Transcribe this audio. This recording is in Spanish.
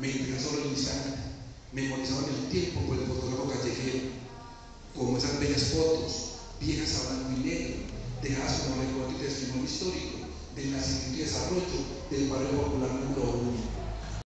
Me interesó el instante. Memorizaban el tiempo por el fotógrafo callejero, como esas bellas fotos, viejas a blanco y negro, dejadas como recuerdo y testimonio histórico del nacimiento y desarrollo del barrio popular número uno